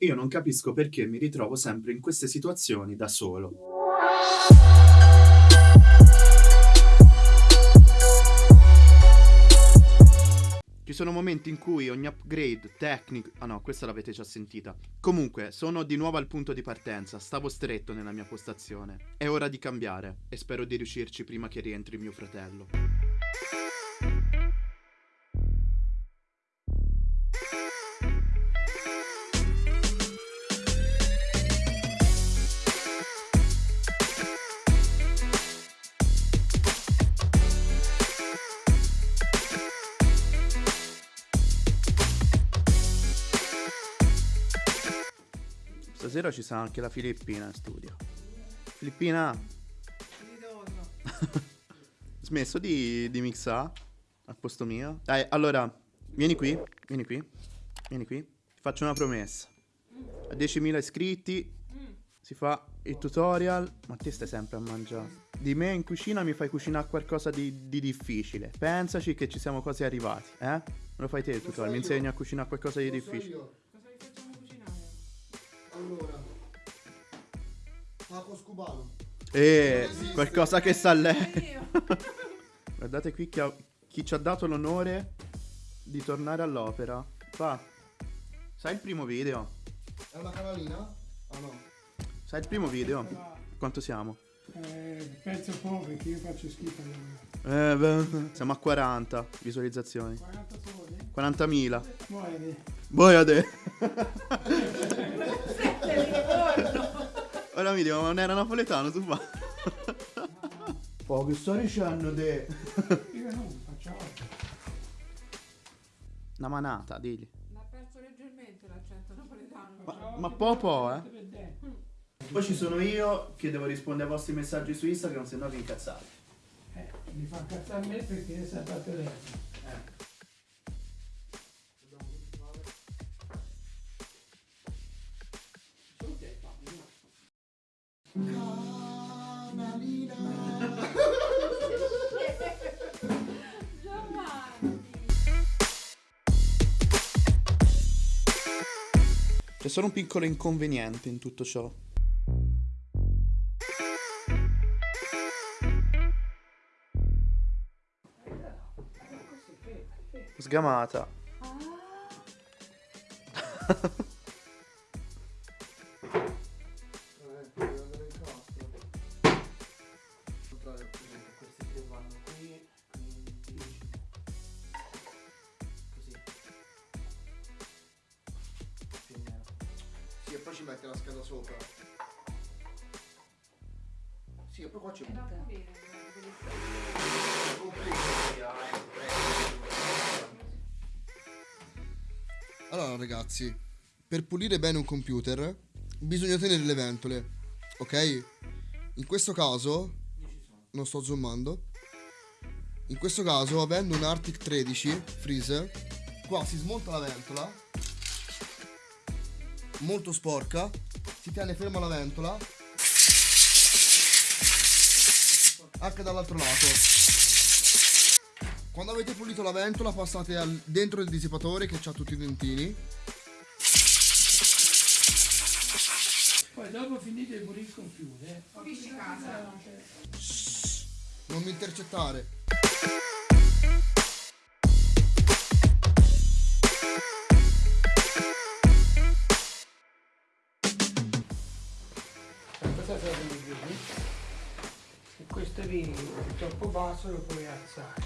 Io non capisco perché mi ritrovo sempre in queste situazioni da solo. Ci sono momenti in cui ogni upgrade tecnico... Ah no, questa l'avete già sentita. Comunque, sono di nuovo al punto di partenza, stavo stretto nella mia postazione. È ora di cambiare e spero di riuscirci prima che rientri mio fratello. Stasera ci sarà anche la Filippina in studio. Filippina, smesso di, di mixare al posto mio? Dai, allora, vieni qui, vieni qui, vieni qui. Ti faccio una promessa. A 10.000 iscritti si fa il tutorial, ma te stai sempre a mangiare. Di me in cucina mi fai cucinare qualcosa di, di difficile. Pensaci che ci siamo quasi arrivati, eh? Me lo fai te il tutorial, mi insegni a cucinare qualcosa di difficile. Allora. Taco scubano. Eh, qualcosa che sa lei. Guardate qui chi, ha- chi ci ha dato l'onore di tornare all'opera. Fa. Sai il primo video? È una canalina? Ah no. Sai il primo video? Quanto siamo? Eh, penso poco perché io faccio schifo. Eh, beh, siamo a 40 visualizzazioni. 40 sole? 40.000. Muore. Boiade. Sette di livorno. Ora mi dico, ma non era napoletano, tu fa. Oh, che sto dicendo te? Io non faccio altro. Una manata, digli. L'ha perso leggermente l'accento napoletano. Ma, ma po' po', eh. Poi ci sono io che devo rispondere ai vostri messaggi su Instagram, se no vi incazzate. Eh, mi fa incazzare me perché è sempre a telefono. Eh. Giovanni. C'è solo un piccolo inconveniente in tutto ciò. Sgamata. Eh, mette la scheda sopra. Sì, e poi qua c'è E va bene, Allora ragazzi, per pulire bene un computer bisogna tenere le ventole, ok? In questo caso, non sto zoomando, in questo caso avendo un Arctic 13 Freeze, qua si smonta la ventola, molto sporca, si tiene ferma la ventola, anche dall'altro lato. Quando avete pulito la ventola passate al- dentro il dissipatore che ha tutti i dentini. Poi dopo finite di pulire il computer. Pulisci casa. Non mi intercettare. È troppo basso lo puoi alzare.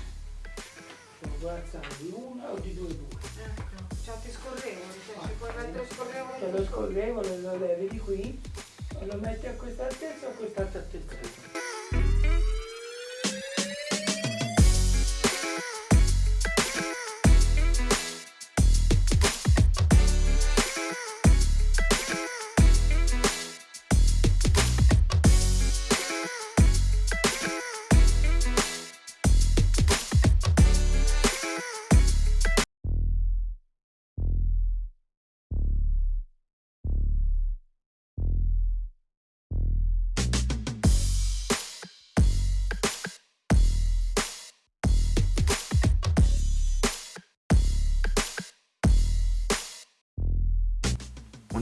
Lo puoi alzare di una o di due due. Ecco. Ti scorrevole, cioè ci puoi mettere scorrevole. Te lo scorrevole lo levi di qui e lo metti a questa altezza o a quest'altra altezza.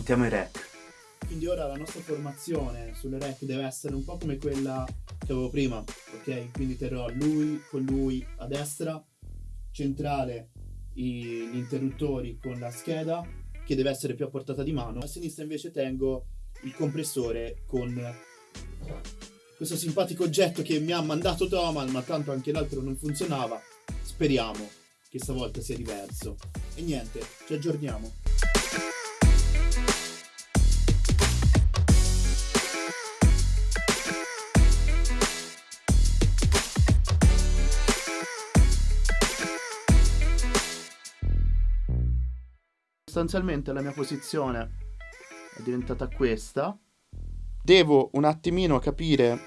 Montiamo i rack. Quindi ora la nostra formazione sulle rack deve essere un po' come quella che avevo prima, ok? Quindi terrò lui con lui a destra, centrale gli interruttori con la scheda che deve essere più a portata di mano. A sinistra invece tengo il compressore con questo simpatico oggetto che mi ha mandato Tomal, ma tanto anche l'altro non funzionava. Speriamo che stavolta sia diverso. E niente, ci aggiorniamo. Sostanzialmente la mia posizione è diventata questa. Devo un attimino capire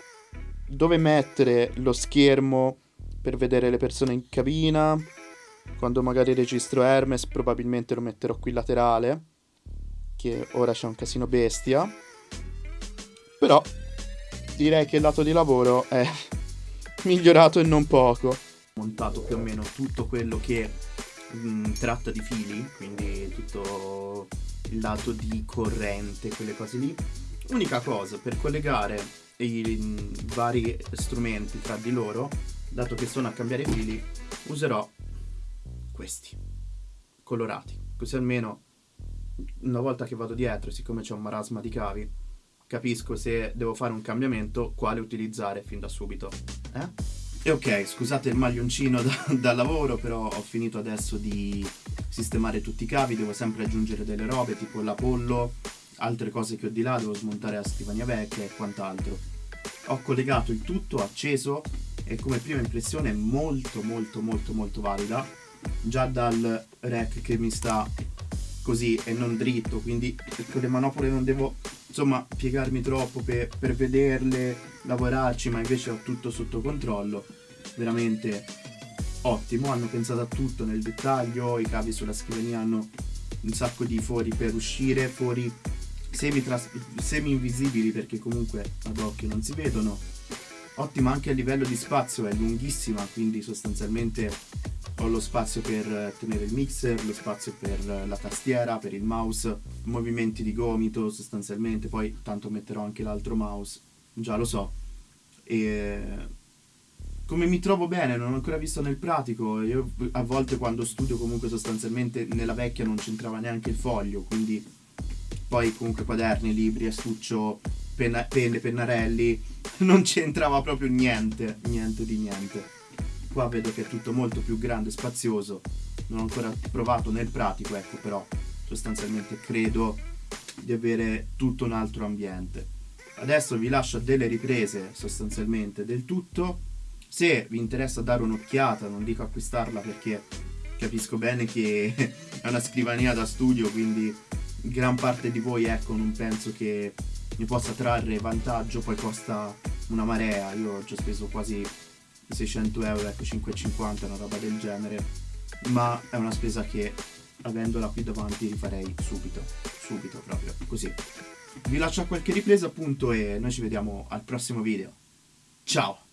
dove mettere lo schermo per vedere le persone in cabina. Quando magari registro Hermes probabilmente lo metterò qui laterale, che ora c'è un casino bestia. Però direi che il lato di lavoro è migliorato e non poco. Montato più o meno tutto quello che mh, tratta di fili, quindi tutto il lato di corrente, quelle cose lì. Unica cosa, per collegare i mh, vari strumenti tra di loro, dato che sono a cambiare fili, userò questi, colorati. Così almeno una volta che vado dietro, siccome c'è un marasma di cavi, capisco se devo fare un cambiamento, quale utilizzare fin da subito. Eh? E ok, scusate il maglioncino da, da lavoro, però ho finito adesso di sistemare tutti i cavi, devo sempre aggiungere delle robe tipo l'apollo, altre cose che ho di là, devo smontare la scrivania vecchia e quant'altro. Ho collegato il tutto, acceso e come prima impressione molto molto molto molto valida, già dal rack che mi sta così e non dritto, quindi con le manopole non devo insomma piegarmi troppo per, per vederle, lavorarci, ma invece ho tutto sotto controllo. Veramente ottimo, hanno pensato a tutto nel dettaglio, i cavi sulla scrivania hanno un sacco di fori per uscire, fori semi, semi invisibili perché comunque ad occhio non si vedono. Ottima anche a livello di spazio, è lunghissima, quindi sostanzialmente ho lo spazio per tenere il mixer, lo spazio per la tastiera, per il mouse, movimenti di gomito sostanzialmente, poi tanto metterò anche l'altro mouse, già lo so. E come mi trovo bene, non ho ancora visto nel pratico, io a volte quando studio comunque sostanzialmente nella vecchia non c'entrava neanche il foglio, quindi poi comunque quaderni, libri, astuccio, penne, pennarelli, non c'entrava proprio niente, niente di niente. Qua vedo che è tutto molto più grande e spazioso. Non ho ancora provato nel pratico, ecco, però sostanzialmente credo di avere tutto un altro ambiente. Adesso vi lascio delle riprese sostanzialmente del tutto. Se vi interessa dare un'occhiata, non dico acquistarla perché capisco bene che è una scrivania da studio, quindi gran parte di voi ecco non penso che ne possa trarre vantaggio, poi costa una marea, io ho già speso quasi 600 euro, ecco 5,50, una roba del genere, ma è una spesa che avendola qui davanti rifarei subito, subito proprio, così. Vi lascio a qualche ripresa appunto e noi ci vediamo al prossimo video. Ciao!